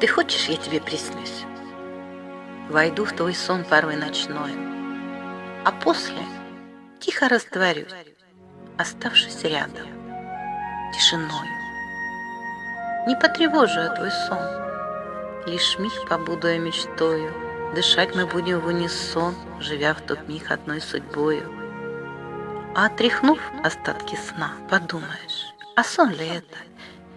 Ты хочешь, я тебе приснюсь? Войду в твой сон порой ночной, А после тихо растворюсь, Оставшись рядом, тишиною. Не потревожу я твой сон, Лишь миг побуду я мечтою, Дышать мы будем в унисон, Живя в тот миг одной судьбою. А отряхнув остатки сна, подумаешь, а сон ли это?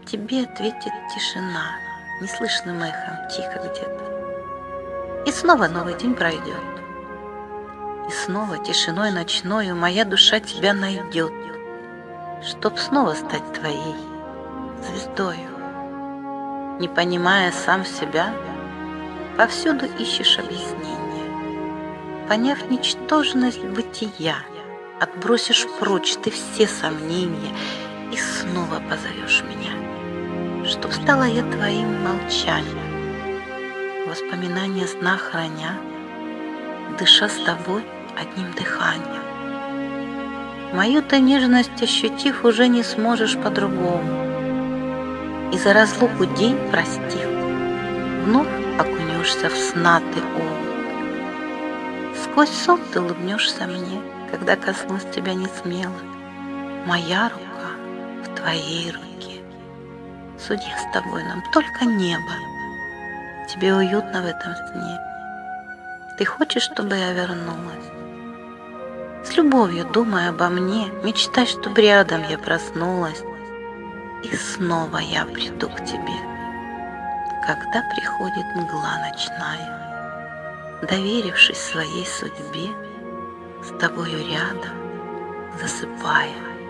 Тебе ответит тишина, неслышным эхом, тихо где-то. И снова новый день пройдет. И снова тишиной ночною моя душа тебя найдет, Чтоб снова стать твоей звездою. Не понимая сам себя, повсюду ищешь объяснение. Поняв ничтожность бытия, отбросишь прочь ты все сомнения и снова позовешь меня чтоб стала я твоим молчанием, Воспоминания сна храня, Дыша с тобой одним дыханием. Мою-то нежность ощутив, Уже не сможешь по-другому. И за разлуку день простив, Вновь окунешься в сна ты омут. Сквозь сон ты улыбнешься мне, Когда коснусь тебя не смело. Моя рука в твоей руке. Судья с тобой нам только небо. Тебе уютно в этом сне. Ты хочешь, чтобы я вернулась? С любовью думай обо мне, мечтай, чтобы рядом я проснулась. И снова я приду к тебе, когда приходит мгла ночная, доверившись своей судьбе, с тобою рядом, засыпая.